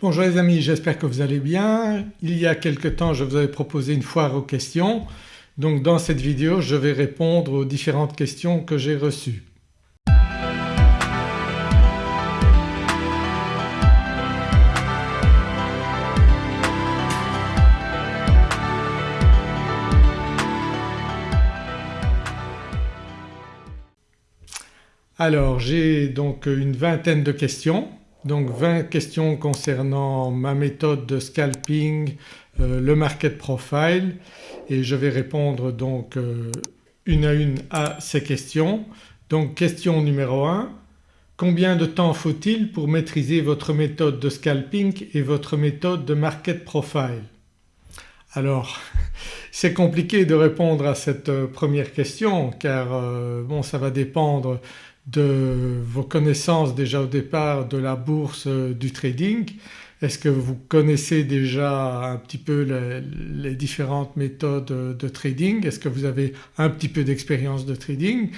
Bonjour les amis, j'espère que vous allez bien. Il y a quelque temps je vous avais proposé une foire aux questions donc dans cette vidéo je vais répondre aux différentes questions que j'ai reçues. Alors j'ai donc une vingtaine de questions, donc 20 questions concernant ma méthode de scalping, euh, le market profile. Et je vais répondre donc euh, une à une à ces questions. Donc question numéro 1 Combien de temps faut-il pour maîtriser votre méthode de scalping et votre méthode de market profile? Alors c'est compliqué de répondre à cette euh, première question car bon ça va dépendre de vos connaissances déjà au départ de la bourse euh, du trading. Est-ce que vous connaissez déjà un petit peu les, différentes méthodes de trading? Est-ce que vous avez un petit peu d'expérience de trading?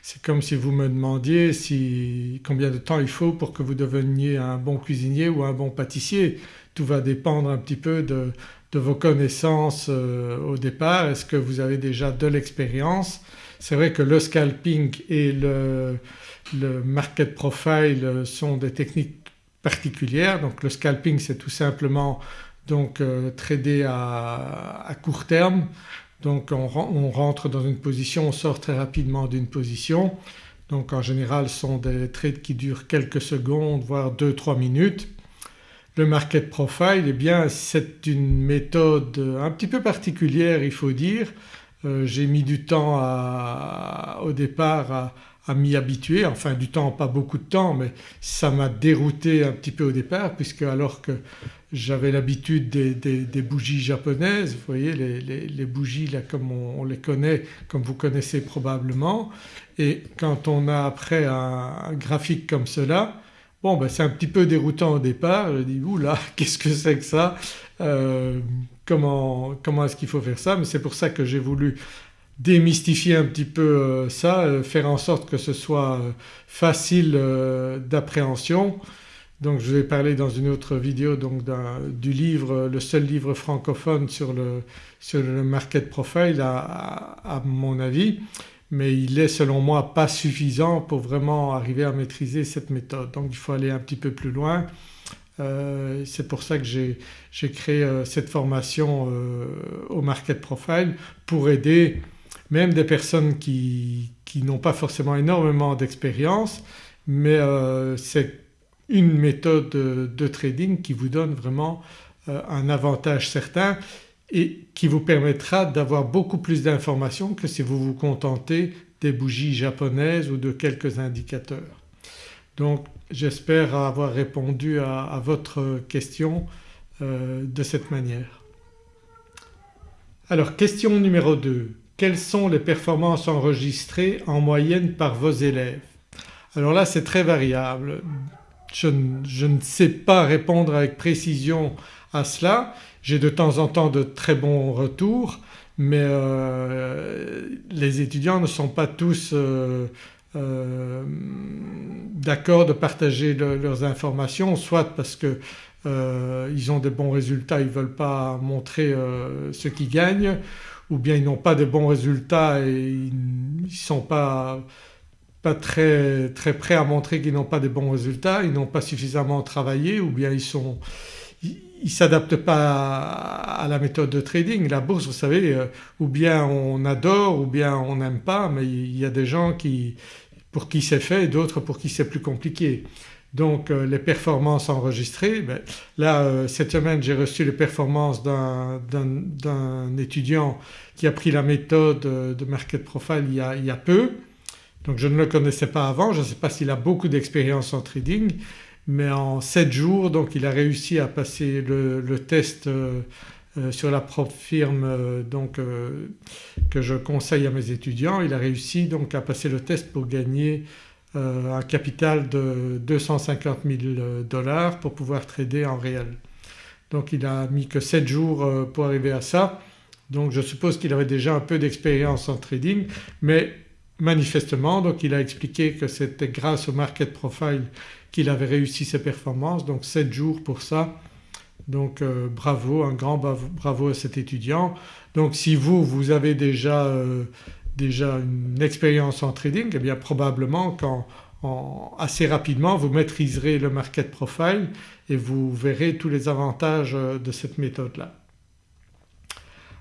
C'est comme si vous me demandiez si, combien de temps il faut pour que vous deveniez un bon cuisinier ou un bon pâtissier. Tout va dépendre un petit peu de, de vos connaissances euh, au départ. Est-ce que vous avez déjà de l'expérience? C'est vrai que le scalping et le, market profile sont des techniques particulières. Donc le scalping c'est tout simplement donc euh, trader à, court terme. Donc on, rentre dans une position, on sort très rapidement d'une position. Donc en général ce sont des trades qui durent quelques secondes voire 2-3 minutes. Le market profile eh bien c'est une méthode un petit peu particulière il faut dire euh, j'ai mis du temps au départ à, m'y habituer, enfin du temps pas beaucoup de temps mais ça m'a dérouté un petit peu au départ puisque alors que j'avais l'habitude des, bougies japonaises, vous voyez les, bougies là comme on, les connaît, comme vous connaissez probablement. Et quand on a après un, graphique comme cela Bon ben c'est un petit peu déroutant au départ, je dis oula qu'est-ce que c'est que ça? Euh, comment, est-ce qu'il faut faire ça mais c'est pour ça que j'ai voulu démystifier un petit peu euh, ça, euh, faire en sorte que ce soit euh, facile d'appréhension. Donc je vais parler dans une autre vidéo donc du livre, le seul livre francophone sur le, sur le market profile à, mon avis mais il est selon moi pas suffisant pour vraiment arriver à maîtriser cette méthode donc il faut aller un petit peu plus loin. Euh, c'est pour ça que j'ai créé euh, cette formation euh, au Market Profile pour aider même des personnes qui, n'ont pas forcément énormément d'expérience mais c'est une méthode de, trading qui vous donne vraiment un avantage certain et qui vous permettra d'avoir beaucoup plus d'informations que si vous vous contentez des bougies japonaises ou de quelques indicateurs. Donc j'espère avoir répondu à, votre question euh, de cette manière. Alors question numéro 2. Quelles sont les performances enregistrées en moyenne par vos élèves? Alors là c'est très variable. Je, ne sais pas répondre avec précision à cela. J'ai de temps en temps de très bons retours mais euh, les étudiants ne sont pas tous euh, euh, d'accord de partager leurs informations soit parce qu'ils euh, ont des bons résultats, ils ne veulent pas montrer euh, ce qu'ils gagnent ou bien ils n'ont pas de bons résultats et ils ne sont pas, pas très, très prêts à montrer qu'ils n'ont pas de bons résultats, ils n'ont pas suffisamment travaillé ou bien ils sont ils ne s'adaptent pas à la méthode de trading. La bourse vous savez ou bien on adore ou bien on n'aime pas mais il y a des gens qui, pour qui c'est fait et d'autres pour qui c'est plus compliqué. Donc euh, les performances enregistrées, ben, là euh, cette semaine j'ai reçu les performances d'un étudiant qui a pris la méthode euh, de Market Profile il y, a, peu. Donc je ne le connaissais pas avant, je ne sais pas s'il a beaucoup d'expérience en trading mais en 7 jours donc il a réussi à passer le, test sur la propre firme euh, donc, euh, que je conseille à mes étudiants. Il a réussi donc à passer le test pour gagner un capital de 250 000 dollars pour pouvoir trader en réel. Donc il a mis que 7 jours pour arriver à ça donc je suppose qu'il avait déjà un peu d'expérience en trading mais manifestement donc il a expliqué que c'était grâce au market profile qu'il avait réussi ses performances donc 7 jours pour ça Donc bravo, un grand bravo à cet étudiant. Donc si vous, vous avez déjà, déjà une expérience en trading eh bien probablement quand assez rapidement vous maîtriserez le market profile et vous verrez tous les avantages euh, de cette méthode-là.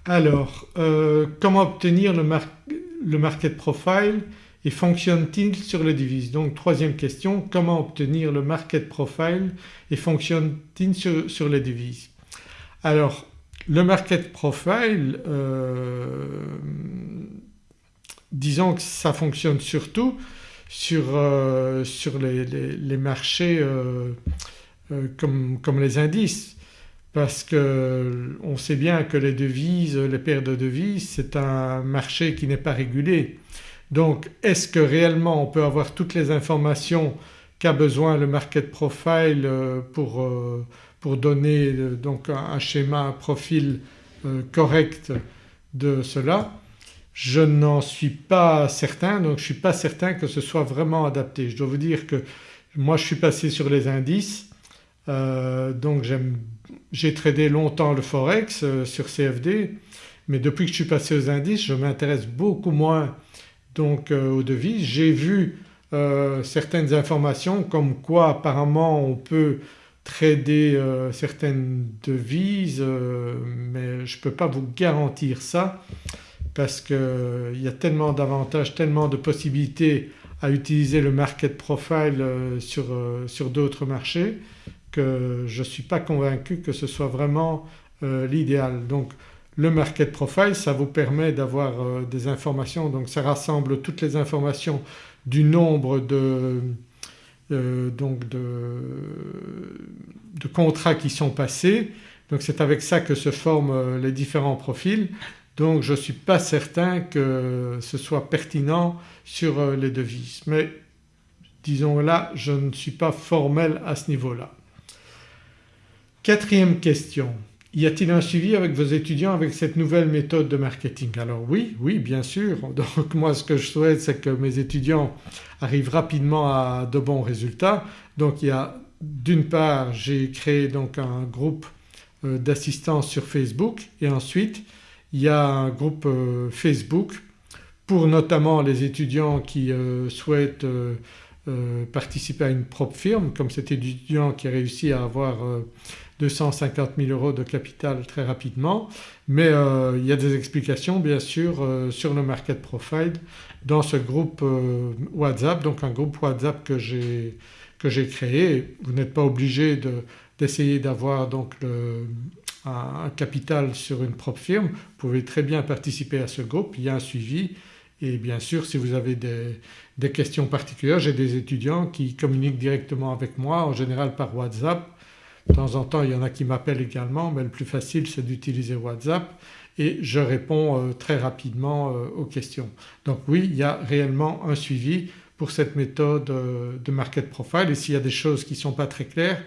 Alors euh, comment obtenir le, market profile? Et fonctionne-t-il sur les devises? Donc troisième question, comment obtenir le market profile et fonctionne-t-il sur, les devises? Alors le market profile euh, disons que ça fonctionne surtout sur, euh, sur les, les, marchés euh, comme, comme, les indices parce qu'on sait bien que les devises, les paires de devises c'est un marché qui n'est pas régulé. Donc est-ce que réellement on peut avoir toutes les informations qu'a besoin le market profile pour, pour donner donc un schéma, un profil correct de cela? Je n'en suis pas certain donc je ne suis pas certain que ce soit vraiment adapté. Je dois vous dire que moi je suis passé sur les indices euh, donc j'ai tradé longtemps le forex euh, sur CFD mais depuis que je suis passé aux indices je m'intéresse beaucoup moins donc euh, aux devises. J'ai vu certaines informations comme quoi apparemment on peut trader certaines devises mais je ne peux pas vous garantir ça parce qu'il y a tellement d'avantages, tellement de possibilités à utiliser le market profile euh, sur, euh, sur d'autres marchés que je ne suis pas convaincu que ce soit vraiment euh, l'idéal. Donc le market profile ça vous permet d'avoir des informations. Donc ça rassemble toutes les informations du nombre de, donc de, contrats qui sont passés. Donc c'est avec ça que se forment les différents profils. Donc je ne suis pas certain que ce soit pertinent sur euh, les devises. Mais disons là je ne suis pas formel à ce niveau-là. Quatrième question, y a-t-il un suivi avec vos étudiants avec cette nouvelle méthode de marketing? Alors oui, oui bien sûr. Donc moi ce que je souhaite c'est que mes étudiants arrivent rapidement à de bons résultats. Donc il y a d'une part j'ai créé donc un groupe euh, d'assistance sur Facebook et ensuite il y a un groupe euh, Facebook pour notamment les étudiants qui euh, souhaitent participer à une propre firme comme cet étudiant qui a réussi à avoir 250 000 euros de capital très rapidement mais il y a des explications bien sûr sur le market profile dans ce groupe WhatsApp donc un groupe WhatsApp que j'ai créé. Vous n'êtes pas obligé d'essayer d'avoir donc le, un capital sur une propre firme, vous pouvez très bien participer à ce groupe, il y a un suivi et bien sûr si vous avez des, questions particulières, j'ai des étudiants qui communiquent directement avec moi en général par WhatsApp. De temps en temps il y en a qui m'appellent également mais le plus facile c'est d'utiliser WhatsApp et je réponds euh, très rapidement euh, aux questions. Donc oui il y a réellement un suivi pour cette méthode euh, de market profile et s'il y a des choses qui ne sont pas très claires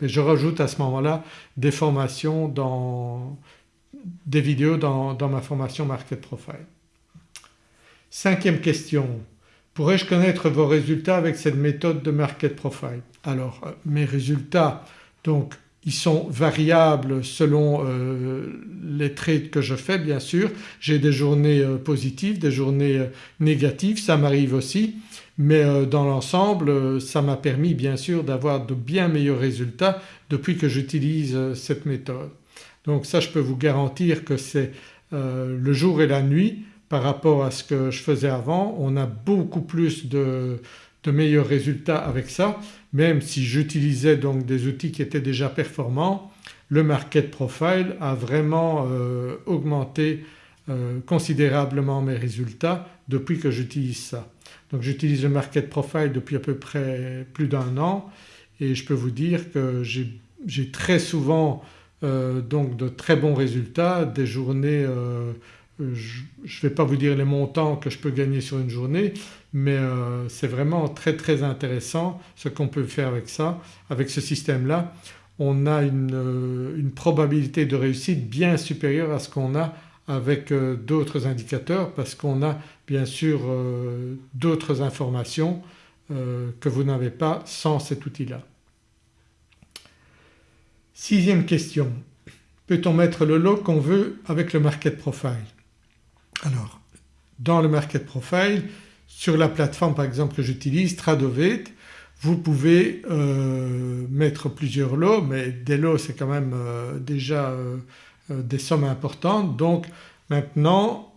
mais je rajoute à ce moment-là des formations dans des vidéos dans, ma formation Market Profile. Cinquième question, pourrais-je connaître vos résultats avec cette méthode de Market Profile? Alors mes résultats donc ils sont variables selon euh, les trades que je fais bien sûr. J'ai des journées euh, positives, des journées négatives, ça m'arrive aussi mais euh, dans l'ensemble euh, ça m'a permis bien sûr d'avoir de bien meilleurs résultats depuis que j'utilise euh, cette méthode. Donc ça je peux vous garantir que c'est le jour et la nuit par rapport à ce que je faisais avant. On a beaucoup plus de, meilleurs résultats avec ça même si j'utilisais donc des outils qui étaient déjà performants le market profile a vraiment augmenté considérablement mes résultats depuis que j'utilise ça. Donc j'utilise le market profile depuis à peu près plus d'un an et je peux vous dire que j'ai très souvent euh, donc de très bons résultats, des journées euh, je ne vais pas vous dire les montants que je peux gagner sur une journée mais euh, c'est vraiment très très intéressant ce qu'on peut faire avec ça, avec ce système-là. On a une, une, probabilité de réussite bien supérieure à ce qu'on a avec d'autres indicateurs parce qu'on a bien sûr euh, d'autres informations euh, que vous n'avez pas sans cet outil-là. Sixième question, peut-on mettre le lot qu'on veut avec le market profile? Alors dans le market profile sur la plateforme par exemple que j'utilise Tradovate vous pouvez euh, mettre plusieurs lots mais des lots c'est quand même euh, déjà euh, des sommes importantes donc maintenant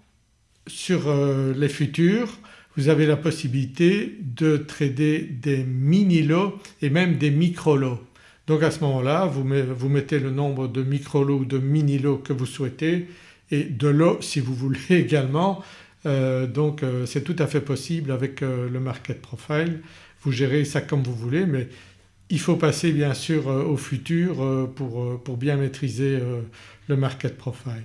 sur les futurs vous avez la possibilité de trader des mini lots et même des micro lots. Donc à ce moment-là vous, mettez le nombre de micro lots ou de mini lots que vous souhaitez et de lots si vous voulez également euh, donc euh, c'est tout à fait possible avec euh, le market profile. Vous gérez ça comme vous voulez mais il faut passer bien sûr au futur pour, pour bien maîtriser le market profile.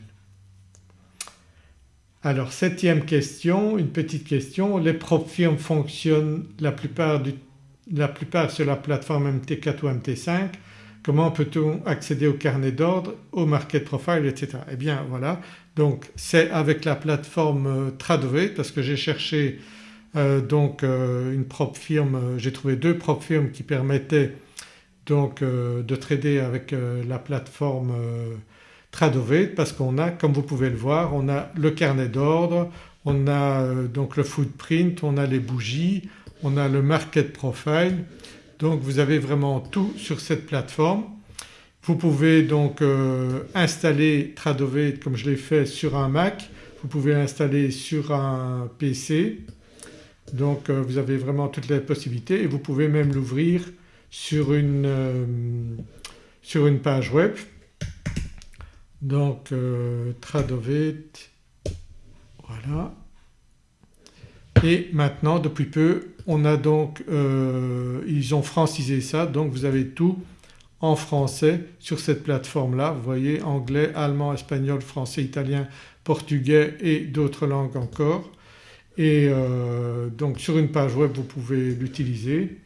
Alors septième question, une petite question, les prop firmes fonctionnent la plupart, du, la plupart sur la plateforme MT4 ou MT5 comment peut-on accéder au carnet d'ordre, au market profile etc. Eh bien voilà donc c'est avec la plateforme euh, Tradovate parce que j'ai cherché euh, donc euh, une propre firme, j'ai trouvé deux propres firmes qui permettaient donc de trader avec la plateforme Tradovate parce qu'on a comme vous pouvez le voir on a le carnet d'ordre, on a donc le footprint, on a les bougies, on a le market profile donc vous avez vraiment tout sur cette plateforme. Vous pouvez donc euh, installer Tradovate comme je l'ai fait sur un Mac, vous pouvez l'installer sur un PC donc euh, vous avez vraiment toutes les possibilités et vous pouvez même l'ouvrir sur, euh, une page web. Donc Tradovate, voilà. Et maintenant depuis peu on a donc, ils ont francisé ça donc vous avez tout en français sur cette plateforme-là. Vous voyez anglais, allemand, espagnol, français, italien, portugais et d'autres langues encore. Et euh, donc sur une page web vous pouvez l'utiliser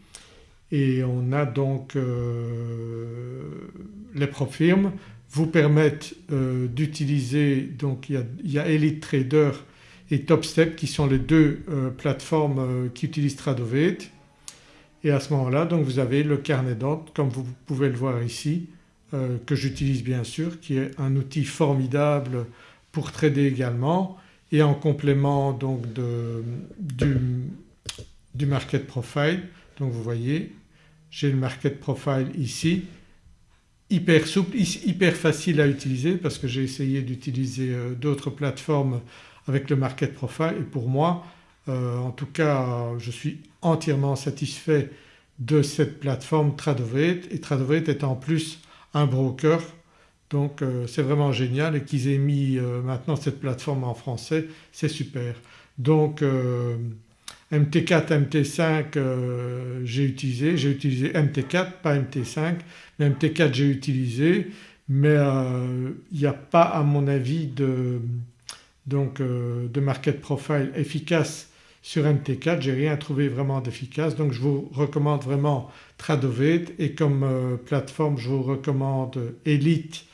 et on a donc euh, les propres firmes vous permettent euh, d'utiliser donc il y, a, Elite Trader et TopStep qui sont les deux plateformes qui utilisent Tradovate et à ce moment-là donc vous avez le carnet d'ordre comme vous pouvez le voir ici euh, que j'utilise bien sûr qui est un outil formidable pour trader également et en complément donc du, market profile. Donc vous voyez j'ai le market profile ici. Hyper souple, hyper facile à utiliser parce que j'ai essayé d'utiliser euh, d'autres plateformes avec le market profile. Et pour moi euh, en tout cas je suis entièrement satisfait de cette plateforme Tradovate et Tradovate est en plus un broker. Donc euh, c'est vraiment génial. Et qu'ils aient mis euh, maintenant cette plateforme en français c'est super. Donc MT4, MT5 j'ai utilisé, j'ai utilisé MT4 pas MT5 mais MT4 j'ai utilisé. Mais il n'y a pas à mon avis de, donc, de market profile efficace sur MT4 j'ai rien trouvé vraiment d'efficace. Donc je vous recommande vraiment Tradovate. Et comme euh, plateforme je vous recommande Elite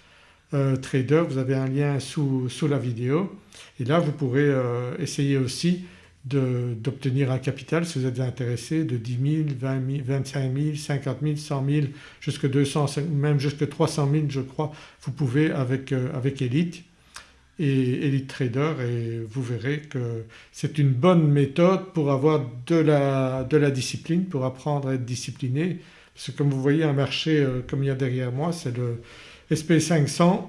euh, Trader, vous avez un lien sous, la vidéo. Et là vous pourrez euh, essayer aussi d'obtenir un capital si vous êtes intéressé de 10 000, 20 000, 25 000, 50 000, 100 000 jusqu'à 200 même jusqu'à 300 000 je crois vous pouvez avec, avec Elite et Elite Trader et vous verrez que c'est une bonne méthode pour avoir de la, de la, discipline, pour apprendre à être discipliné. Parce que comme vous voyez un marché euh, comme il y a derrière moi c'est le SP500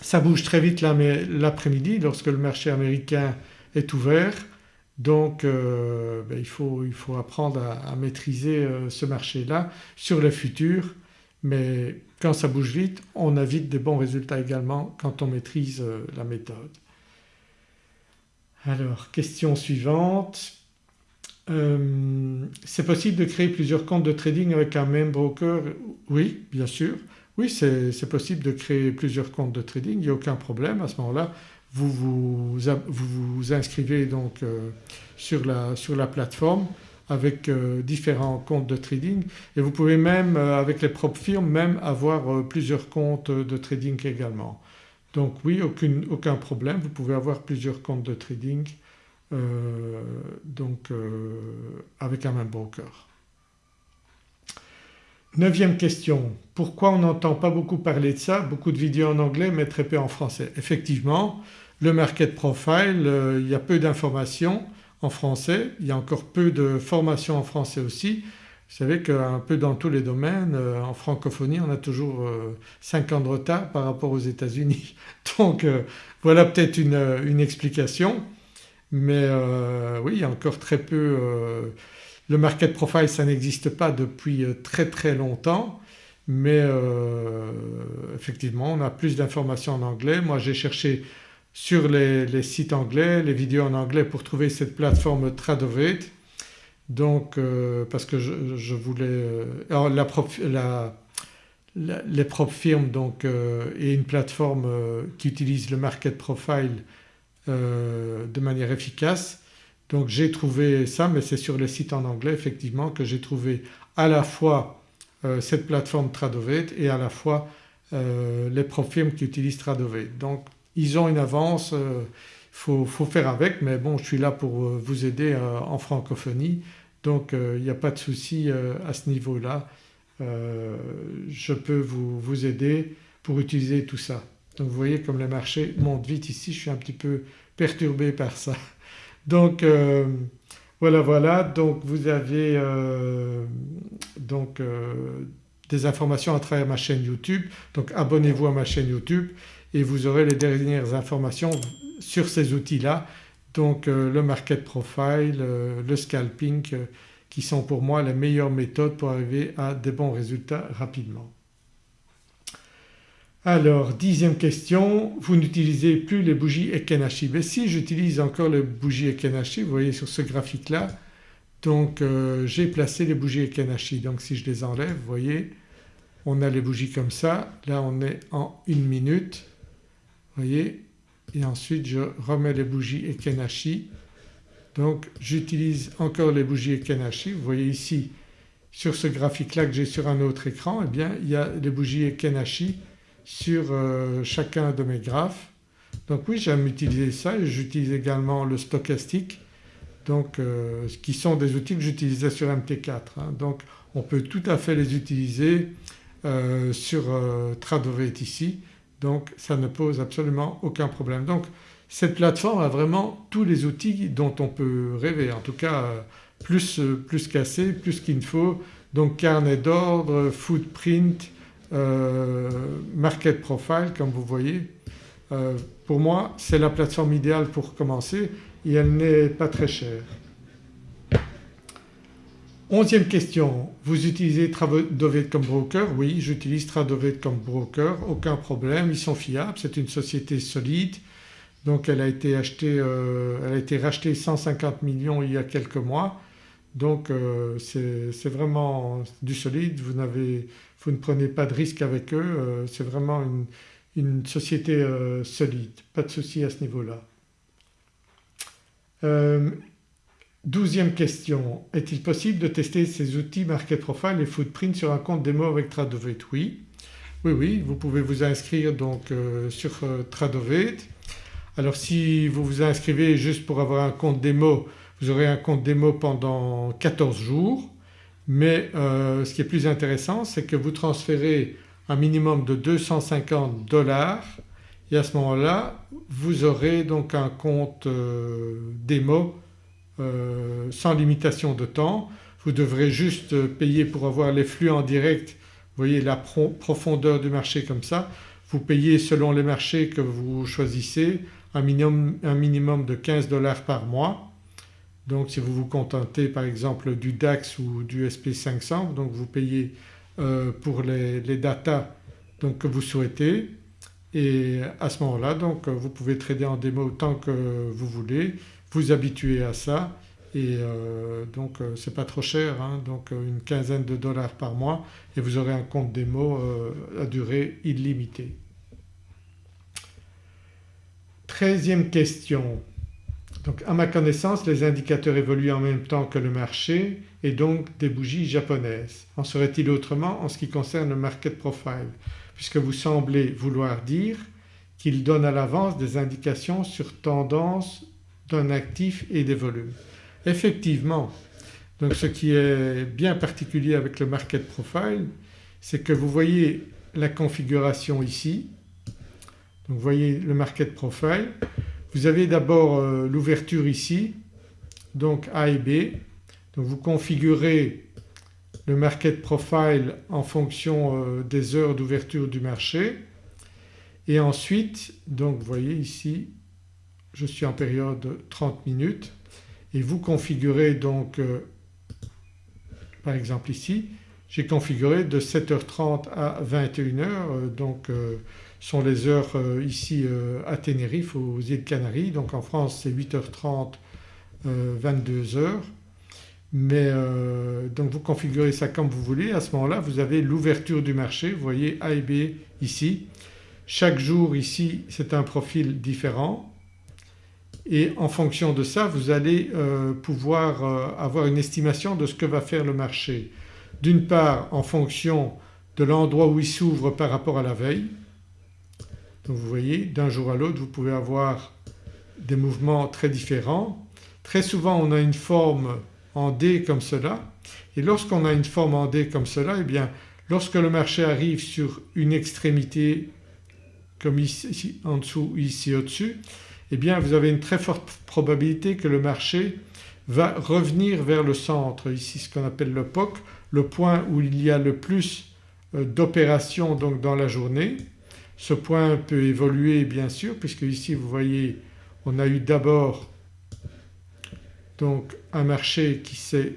ça bouge très vite l'après-midi lorsque le marché américain est ouvert. Donc euh, ben, il, faut, il, faut, apprendre à, maîtriser euh, ce marché-là sur le futur mais quand ça bouge vite on a vite des bons résultats également quand on maîtrise euh, la méthode. Alors question suivante, euh, c'est possible de créer plusieurs comptes de trading avec un même broker? Oui bien sûr, oui c'est possible de créer plusieurs comptes de trading, il n'y a aucun problème à ce moment-là. Vous vous, inscrivez donc euh, sur la plateforme avec euh, différents comptes de trading. Et vous pouvez même euh, avec les propres firmes même avoir euh, plusieurs comptes de trading également. Donc oui aucun problème. Vous pouvez avoir plusieurs comptes de trading donc avec un même broker. Neuvième question, pourquoi on n'entend pas beaucoup parler de ça, beaucoup de vidéos en anglais mais très peu en français. Effectivement le market profile il y a peu d'informations en français, il y a encore peu de formations en français aussi. Vous savez qu'un peu dans tous les domaines euh, en francophonie on a toujours 5 euh, ans de retard par rapport aux États-Unis. Donc voilà peut-être une, une, explication mais oui il y a encore très peu le market profile ça n'existe pas depuis euh, très très longtemps mais euh, effectivement on a plus d'informations en anglais. Moi j'ai cherché sur les, sites anglais, les vidéos en anglais pour trouver cette plateforme Tradovate donc euh, parce que je, voulais… alors les propres firmes donc et une plateforme qui utilise le market profile de manière efficace donc j'ai trouvé ça mais c'est sur les sites en anglais effectivement que j'ai trouvé à la fois euh, cette plateforme Tradovate et à la fois euh, les firmes qui utilisent Tradovate. Donc ils ont une avance, il euh, faut, faire avec mais bon je suis là pour euh, vous aider en francophonie donc il n'y a pas de souci à ce niveau-là. je peux vous, aider pour utiliser tout ça. Donc vous voyez comme les marchés montent vite ici, je suis un petit peu perturbé par ça. Donc euh, voilà voilà donc vous avez euh, donc euh, des informations à travers ma chaîne YouTube donc abonnez-vous à ma chaîne YouTube et vous aurez les dernières informations sur ces outils-là. Donc le market profile, le scalping qui sont pour moi les meilleures méthodes pour arriver à des bons résultats rapidement. Alors dixième question, vous n'utilisez plus les bougies Ekenashi. Mais si j'utilise encore les bougies Ekenashi, vous voyez sur ce graphique là donc euh, j'ai placé les bougies Ekenashi. Donc si je les enlève vous voyez on a les bougies comme ça, là on est en une minute voyez et ensuite je remets les bougies Ekenashi donc j'utilise encore les bougies Ekenashi. Vous voyez ici sur ce graphique là que j'ai sur un autre écran eh bien il y a les bougies Ekenashi sur euh, chacun de mes graphes. Donc oui j'aime utiliser ça et j'utilise également le stochastique donc euh, qui sont des outils que j'utilisais sur MT4. Hein. Donc on peut tout à fait les utiliser euh, sur Tradovate ici donc ça ne pose absolument aucun problème. Donc cette plateforme a vraiment tous les outils dont on peut rêver en tout cas plus, plus qu'assez, plus qu'il ne faut donc carnet d'ordre, footprint, euh, market profile comme vous voyez. Euh, pour moi c'est la plateforme idéale pour commencer et elle n'est pas très chère. Onzième question, vous utilisez Tradovate comme broker? Oui j'utilise Tradovate comme broker, aucun problème, ils sont fiables, c'est une société solide. Donc elle a été achetée, euh, elle a été rachetée 150 millions il y a quelques mois. Donc c'est vraiment du solide, vous ne prenez pas de risque avec eux, euh, c'est vraiment une, société euh, solide, pas de souci à ce niveau-là. Euh, douzième question, est-il possible de tester ces outils Market Profile et Footprint sur un compte démo avec Tradovate Oui, oui, oui, vous pouvez vous inscrire donc sur Tradovate. Alors si vous vous inscrivez juste pour avoir un compte démo, vous aurez un compte démo pendant 14 jours. Mais euh, ce qui est plus intéressant c'est que vous transférez un minimum de 250 dollars et à ce moment-là vous aurez donc un compte euh, démo euh, sans limitation de temps. Vous devrez juste payer pour avoir les flux en direct, vous voyez la profondeur du marché comme ça. Vous payez selon les marchés que vous choisissez un minimum, de 15 dollars par mois donc si vous vous contentez par exemple du DAX ou du SP500 donc vous payez euh, pour les, les datas que vous souhaitez et à ce moment-là donc vous pouvez trader en démo autant que vous voulez, vous habituer à ça. Et euh, donc euh, c'est pas trop cher hein, donc une quinzaine de dollars par mois. Et vous aurez un compte démo à durée illimitée. Treizième question, donc à ma connaissance les indicateurs évoluent en même temps que le marché et donc des bougies japonaises. En serait-il autrement en ce qui concerne le market profile? Puisque vous semblez vouloir dire qu'il donne à l'avance des indications sur tendance d'un actif et des volumes. Effectivement Donc ce qui est bien particulier avec le Market Profile c'est que vous voyez la configuration ici. Vous voyez le Market Profile. Vous avez d'abord euh, l'ouverture ici donc A et B. Donc vous configurez le Market Profile en fonction euh, des heures d'ouverture du marché et ensuite donc vous voyez ici je suis en période 30 minutes. Et vous configurez donc euh, par exemple ici j'ai configuré de 7h30 à 21h euh, donc euh, sont les heures ici à Tenerife aux îles Canaries. Donc en France c'est 8h30 22h mais donc vous configurez ça comme vous voulez. À ce moment-là vous avez l'ouverture du marché. Vous voyez A et B ici. Chaque jour ici c'est un profil différent et en fonction de ça vous allez euh, pouvoir euh, avoir une estimation de ce que va faire le marché. D'une part en fonction de l'endroit où il s'ouvre par rapport à la veille. Donc vous voyez d'un jour à l'autre vous pouvez avoir des mouvements très différents. Très souvent on a une forme en D comme cela et lorsqu'on a une forme en D comme cela eh bien lorsque le marché arrive sur une extrémité comme ici en dessous ici au-dessus eh bien vous avez une très forte probabilité que le marché va revenir vers le centre, ici ce qu'on appelle le POC, le point où il y a le plus euh, d'opérations donc dans la journée. Ce point peut évoluer bien sûr puisque ici vous voyez on a eu d'abord donc un marché qui s'est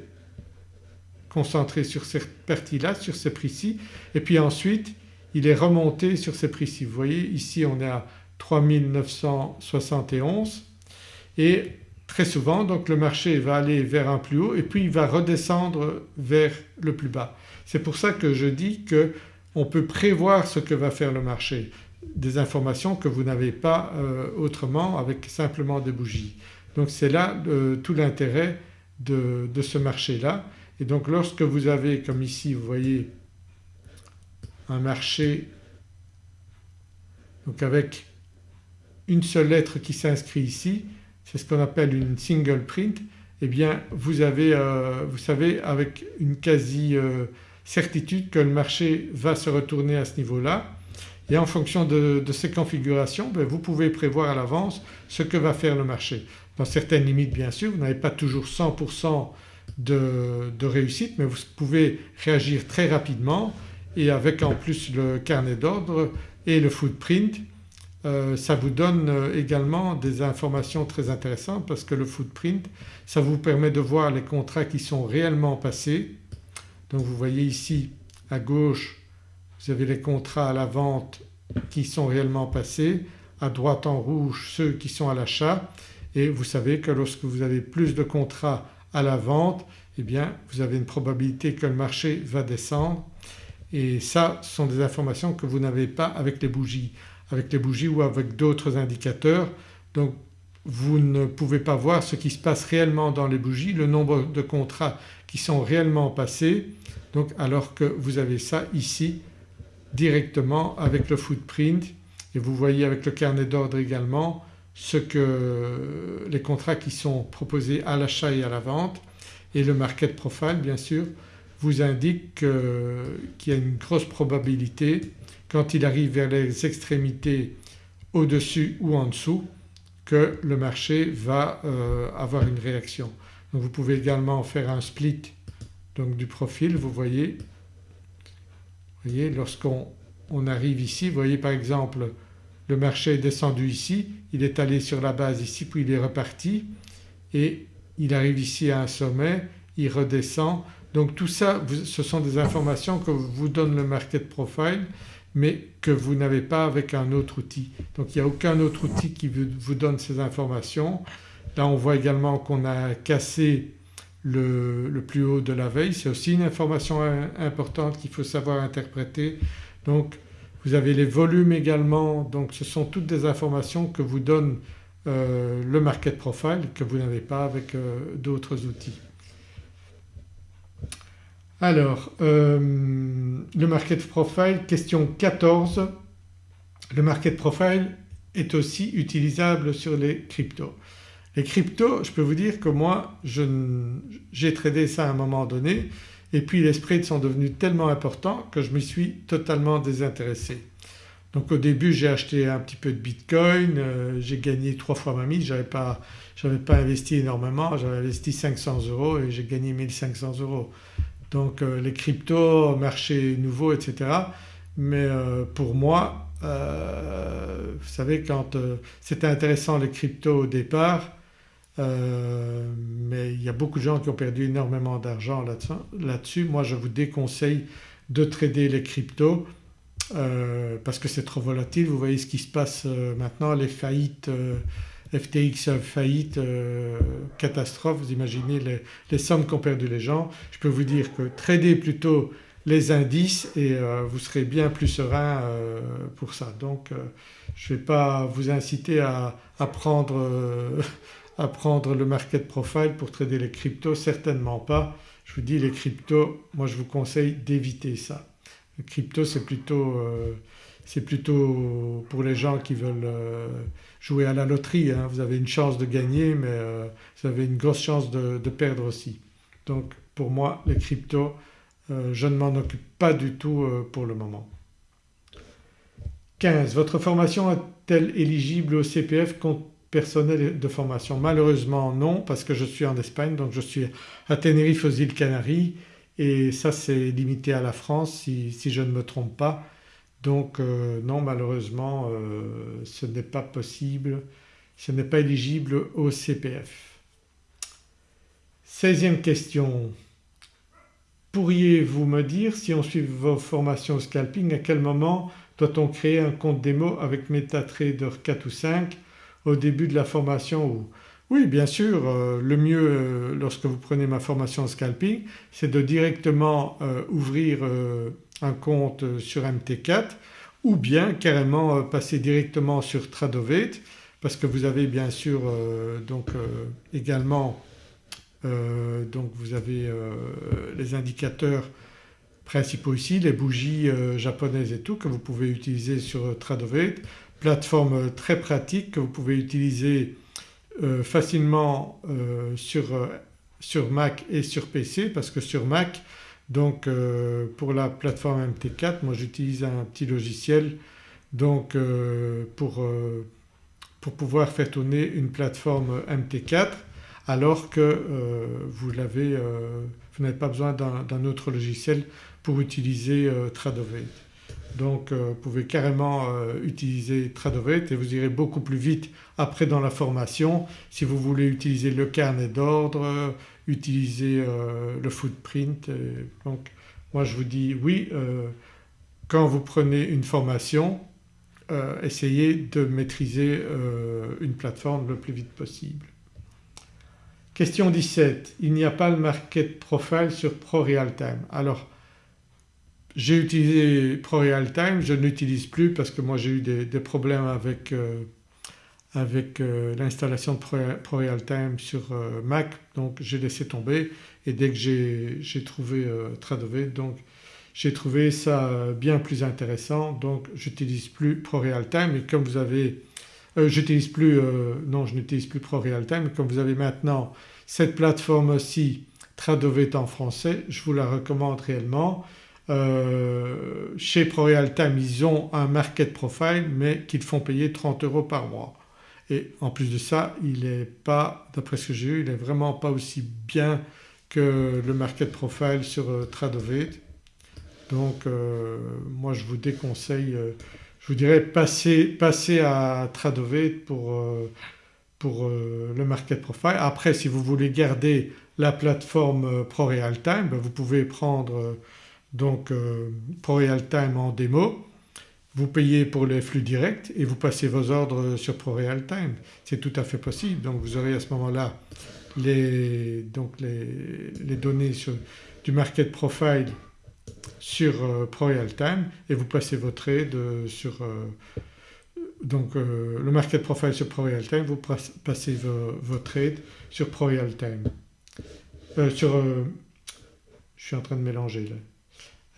concentré sur cette partie-là, sur ces prix-ci et puis ensuite il est remonté sur ces prix-ci. Vous voyez ici on est à 3971 et très souvent donc le marché va aller vers un plus haut et puis il va redescendre vers le plus bas. C'est pour ça que je dis qu'on peut prévoir ce que va faire le marché, des informations que vous n'avez pas euh, autrement avec simplement des bougies. Donc c'est là euh, tout l'intérêt de, de, ce marché-là et donc lorsque vous avez comme ici vous voyez un marché donc avec une seule lettre qui s'inscrit ici, c'est ce qu'on appelle une single print, eh bien vous avez euh, vous savez avec une quasi euh, certitude que le marché va se retourner à ce niveau-là et en fonction de, ces configurations ben, vous pouvez prévoir à l'avance ce que va faire le marché. Dans certaines limites bien sûr vous n'avez pas toujours 100% de, de réussite mais vous pouvez réagir très rapidement et avec en plus le carnet d'ordre et le footprint euh, ça vous donne euh, également des informations très intéressantes parce que le footprint ça vous permet de voir les contrats qui sont réellement passés. Donc vous voyez ici à gauche vous avez les contrats à la vente qui sont réellement passés, à droite en rouge ceux qui sont à l'achat. Et vous savez que lorsque vous avez plus de contrats à la vente eh bien vous avez une probabilité que le marché va descendre. Et ça ce sont des informations que vous n'avez pas avec les bougies avec les bougies ou avec d'autres indicateurs. Donc vous ne pouvez pas voir ce qui se passe réellement dans les bougies, le nombre de contrats qui sont réellement passés. Donc alors que vous avez ça ici directement avec le footprint. Et vous voyez avec le carnet d'ordre également ce que les contrats qui sont proposés à l'achat et à la vente. Et le market profile bien sûr vous indique qu'il y a une grosse probabilité quand il arrive vers les extrémités au-dessus ou en dessous que le marché va euh, avoir une réaction. Vous pouvez également faire un split donc du profil vous voyez. Voyez lorsqu'on on arrive ici vous voyez par exemple le marché est descendu ici, il est allé sur la base ici puis il est reparti et il arrive ici à un sommet, il redescend. Donc tout ça ce sont des informations que vous donne le market profile mais que vous n'avez pas avec un autre outil. Donc il n'y a aucun autre outil qui vous donne ces informations. Là on voit également qu'on a cassé le, plus haut de la veille, c'est aussi une information importante qu'il faut savoir interpréter. Donc vous avez les volumes également donc ce sont toutes des informations que vous donne euh, le market profile que vous n'avez pas avec euh, d'autres outils. Alors euh, le market profile question 14 le market profile est aussi utilisable sur les cryptos. Les cryptos je peux vous dire que moi j'ai tradé ça à un moment donné et puis les spreads sont devenus tellement importants que je me suis totalement désintéressé. Donc au début j'ai acheté un petit peu de bitcoin, euh, j'ai gagné trois fois ma mise, j'avais pas, pas investi énormément, j'avais investi 500 euros et j'ai gagné 1500 euros. Donc euh, les cryptos, marché nouveau etc. Mais euh, pour moi vous savez quand c'était intéressant les cryptos au départ mais il y a beaucoup de gens qui ont perdu énormément d'argent là-dessus. Moi je vous déconseille de trader les cryptos euh, parce que c'est trop volatile. Vous voyez ce qui se passe euh, maintenant, les faillites, euh, FTX faillite, catastrophe, vous imaginez les, sommes qu'ont perdu les gens. Je peux vous dire que tradez plutôt les indices et vous serez bien plus serein pour ça. Donc je ne vais pas vous inciter à, prendre, à prendre le market profile pour trader les cryptos, certainement pas. Je vous dis les cryptos, moi je vous conseille d'éviter ça. Le crypto c'est plutôt, euh, plutôt, pour les gens qui veulent euh, jouer à la loterie. Hein. Vous avez une chance de gagner mais euh, vous avez une grosse chance de, perdre aussi. Donc pour moi les cryptos je ne m'en occupe pas du tout pour le moment. 15. Votre formation est-elle éligible au CPF compte personnel de formation? Malheureusement non parce que je suis en Espagne donc je suis à Tenerife aux îles Canaries et ça c'est limité à la France si, je ne me trompe pas. Donc euh, non malheureusement euh, ce n'est pas possible, ce n'est pas éligible au CPF. 16e question. Pourriez-vous me dire si on suit vos formations scalping à quel moment doit-on créer un compte démo avec MetaTrader 4 ou 5 au début de la formation ou? Oui bien sûr euh, le mieux lorsque vous prenez ma formation scalping c'est de directement ouvrir un compte sur MT4 ou bien carrément passer directement sur Tradovate parce que vous avez bien sûr donc également donc vous avez les indicateurs principaux ici, les bougies japonaises et tout que vous pouvez utiliser sur Tradovate, plateforme très pratique que vous pouvez utiliser euh, facilement euh, sur, euh, sur, Mac et sur PC parce que sur Mac donc pour la plateforme MT4 moi j'utilise un petit logiciel donc pour, pour pouvoir faire tourner une plateforme MT4 alors que vous n'avez pas besoin d'un autre logiciel pour utiliser Tradovate. Donc euh, vous pouvez carrément euh, utiliser Tradovate et vous irez beaucoup plus vite après dans la formation si vous voulez utiliser le carnet d'ordre, utiliser euh, le footprint. donc moi je vous dis oui quand vous prenez une formation essayez de maîtriser une plateforme le plus vite possible. Question 17. Il n'y a pas le market profile sur ProRealTime. Alors j'ai utilisé ProRealTime, je ne l'utilise plus parce que moi j'ai eu des, problèmes avec, euh, avec euh, l'installation de ProRealTime sur euh, Mac. Donc j'ai laissé tomber et dès que j'ai trouvé Tradovate donc j'ai trouvé ça bien plus intéressant. Donc j'utilise plus ProRealTime et comme vous avez j'utilise plus, non je n'utilise plus mais comme vous avez maintenant cette plateforme aussi Tradovate en français je vous la recommande réellement euh, chez ProRealTime ils ont un market profile mais qu'ils font payer 30 euros par mois et en plus de ça il n'est pas, d'après ce que j'ai eu, il n'est vraiment pas aussi bien que le market profile sur euh, Tradovate. Donc euh, moi je vous déconseille, je vous dirais passez, à Tradovate pour, pour le market profile. Après si vous voulez garder la plateforme ProRealTime ben, vous pouvez prendre donc euh, en démo, vous payez pour les flux directs et vous passez vos ordres sur ProRealTime. C'est tout à fait possible donc vous aurez à ce moment-là les, les, données du market profile sur euh, et vous passez vos trades sur euh, donc le market profile sur ProRealTime, vous passez vos, trades sur ProRealTime. sur, je suis en train de mélanger là.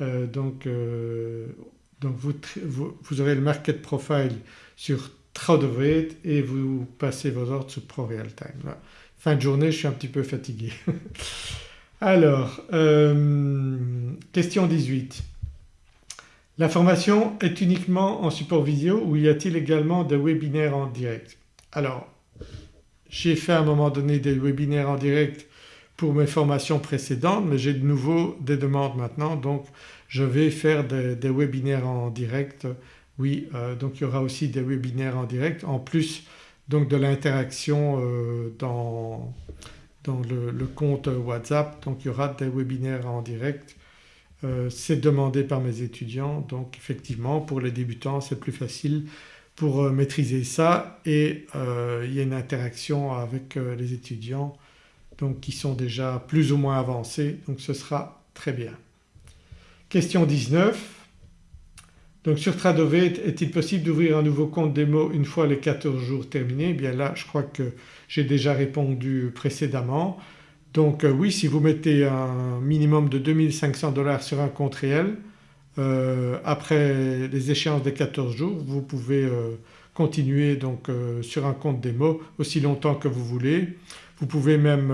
Euh, donc, euh, donc vous, vous, aurez le market profile sur Tradovate et vous passez vos ordres sur ProRealTime. Fin de journée je suis un petit peu fatigué. Alors euh, question 18. La formation est uniquement en support vidéo ou y a-t-il également des webinaires en direct? Alors j'ai fait à un moment donné des webinaires en direct pour mes formations précédentes mais j'ai de nouveau des demandes maintenant donc je vais faire des, webinaires en direct. Oui euh, donc il y aura aussi des webinaires en direct en plus donc de l'interaction euh, dans, dans le, compte WhatsApp donc il y aura des webinaires en direct. Euh, c'est demandé par mes étudiants donc effectivement pour les débutants c'est plus facile pour maîtriser ça et il y a une interaction avec les étudiants donc qui sont déjà plus ou moins avancés donc ce sera très bien. Question 19 donc sur Tradovate est-il possible d'ouvrir un nouveau compte démo une fois les 14 jours terminés? Eh Bien là je crois que j'ai déjà répondu précédemment. Donc euh, oui si vous mettez un minimum de 2500 dollars sur un compte réel euh, après les échéances des 14 jours vous pouvez euh, continuer donc sur un compte démo aussi longtemps que vous voulez. Vous pouvez même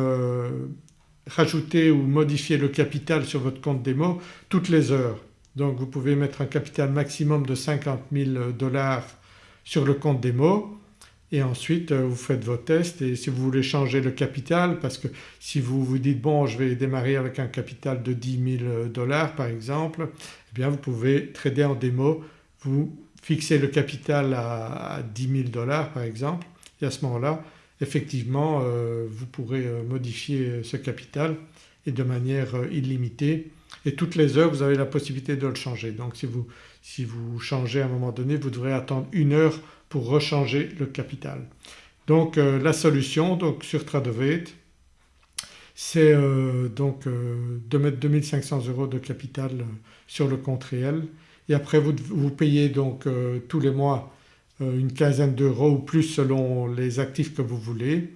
rajouter ou modifier le capital sur votre compte démo toutes les heures. Donc vous pouvez mettre un capital maximum de 50 000 dollars sur le compte démo. Et ensuite euh, vous faites vos tests. Et si vous voulez changer le capital parce que si vous vous dites bon je vais démarrer avec un capital de 10 000 dollars par exemple eh bien vous pouvez trader en démo, vous fixez le capital à 10 000 dollars par exemple. Et à ce moment-là effectivement euh, vous pourrez euh, modifier ce capital et de manière illimitée et toutes les heures vous avez la possibilité de le changer. Donc si vous, si vous changez à un moment donné vous devrez attendre une heure pour rechanger le capital. Donc euh, la solution donc sur Tradovate c'est euh, donc euh, de mettre 2500 euros de capital sur le compte réel et après vous, vous payez donc tous les mois une quinzaine d'euros ou plus selon les actifs que vous voulez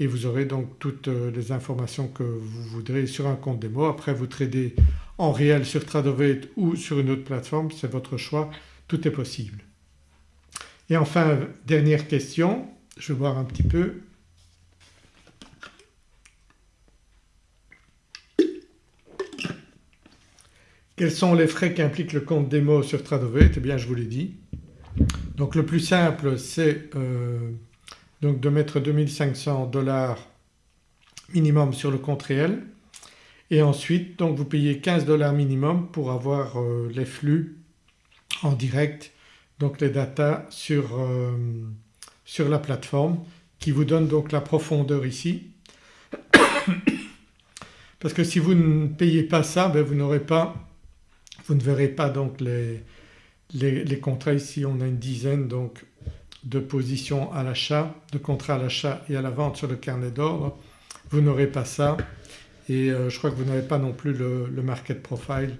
et vous aurez donc toutes euh, les informations que vous voudrez sur un compte démo. Après vous tradez en réel sur Tradovate ou sur une autre plateforme, c'est votre choix, tout est possible. Et enfin dernière question, je vais voir un petit peu. Quels sont les frais qu'implique le compte démo sur Tradovate? Eh bien je vous l'ai dit. Donc le plus simple c'est euh, donc de mettre 2500 dollars minimum sur le compte réel. Et ensuite donc vous payez 15 dollars minimum pour avoir euh, les flux en direct donc les datas sur, euh, sur la plateforme qui vous donne donc la profondeur ici. Parce que si vous ne payez pas ça ben vous n'aurez pas vous ne verrez pas donc les, les, contrats ici on a une dizaine donc de position à l'achat, de contrat à l'achat et à la vente sur le carnet d'ordre, vous n'aurez pas ça et euh, je crois que vous n'avez pas non plus le, market profile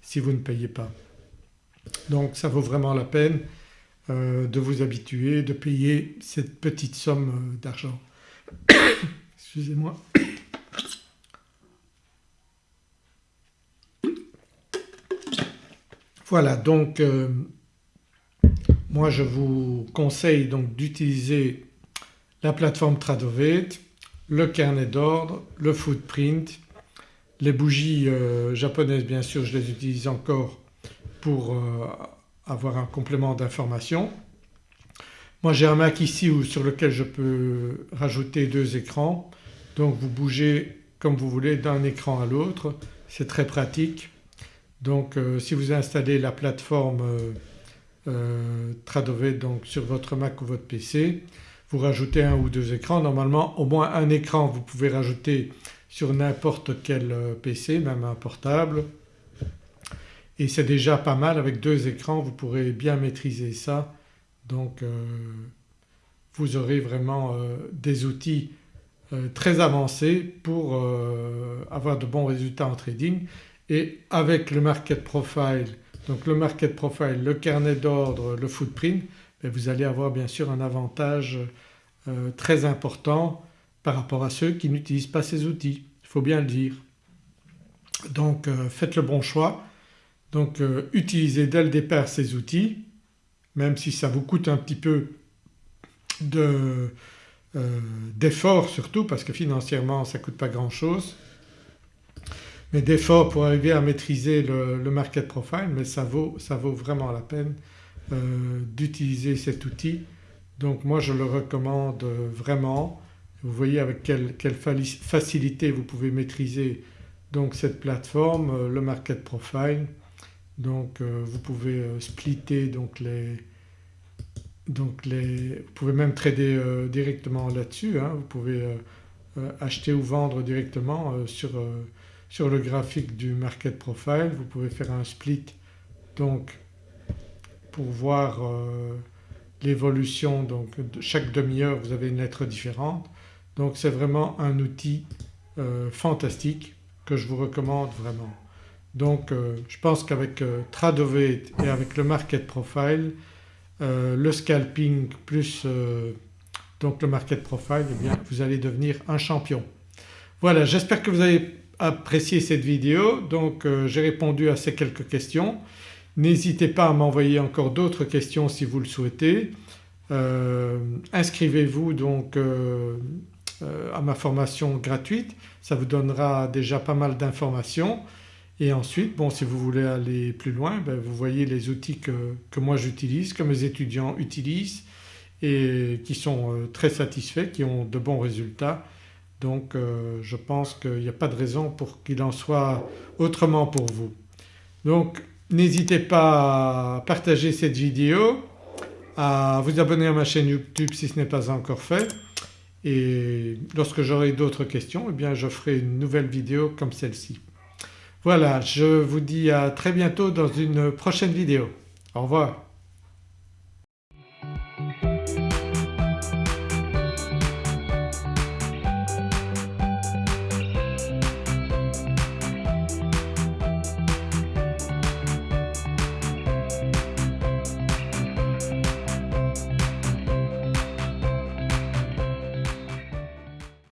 si vous ne payez pas. Donc ça vaut vraiment la peine euh, de vous habituer, de payer cette petite somme euh, d'argent. Excusez-moi. Voilà donc moi je vous conseille donc d'utiliser la plateforme Tradovate, le carnet d'ordre, le footprint, les bougies euh, japonaises bien sûr je les utilise encore pour euh, avoir un complément d'information. Moi j'ai un Mac ici sur lequel je peux rajouter deux écrans donc vous bougez comme vous voulez d'un écran à l'autre, c'est très pratique. Donc euh, si vous installez la plateforme euh, Tradovate donc sur votre Mac ou votre PC, vous rajoutez un ou deux écrans. Normalement au moins un écran vous pouvez rajouter sur n'importe quel euh, PC même un portable. Et c'est déjà pas mal. Avec deux écrans vous pourrez bien maîtriser ça. Donc euh, vous aurez vraiment des outils très avancés pour avoir de bons résultats en trading et avec le market profile donc le market profile, le carnet d'ordre, le footprint, ben, vous allez avoir bien sûr un avantage euh, très important par rapport à ceux qui n'utilisent pas ces outils, il faut bien le dire. Donc euh, faites le bon choix, donc euh, utilisez dès le départ ces outils même si ça vous coûte un petit peu d'efforts surtout parce que financièrement ça ne coûte pas grand chose mais d'efforts pour arriver à maîtriser le, market profile mais ça vaut, ça vaut vraiment la peine d'utiliser cet outil. Donc moi je le recommande vraiment. Vous voyez avec quelle, quelle facilité vous pouvez maîtriser donc cette plateforme, le market profile. Donc vous pouvez splitter donc les, donc les, vous pouvez même trader euh, directement là-dessus, hein. vous pouvez euh, euh, acheter ou vendre directement sur, sur, le graphique du market profile. Vous pouvez faire un split donc pour voir l'évolution donc chaque demi-heure vous avez une lettre différente. Donc c'est vraiment un outil fantastique que je vous recommande vraiment. Donc je pense qu'avec Tradovate et avec le market profile euh, le scalping plus euh, donc le market profile eh bien vous allez devenir un champion. Voilà j'espère que vous avez apprécié cette vidéo donc euh, j'ai répondu à ces quelques questions. N'hésitez pas à m'envoyer encore d'autres questions si vous le souhaitez. Inscrivez-vous donc à ma formation gratuite, ça vous donnera déjà pas mal d'informations et ensuite bon si vous voulez aller plus loin ben, vous voyez les outils que, moi j'utilise, que mes étudiants utilisent et qui sont euh, très satisfaits, qui ont de bons résultats. Donc euh, je pense qu'il n'y a pas de raison pour qu'il en soit autrement pour vous. Donc n'hésitez pas à partager cette vidéo, à vous abonner à ma chaîne YouTube si ce n'est pas encore fait et lorsque j'aurai d'autres questions eh bien je ferai une nouvelle vidéo comme celle-ci. Voilà je vous dis à très bientôt dans une prochaine vidéo. Au revoir.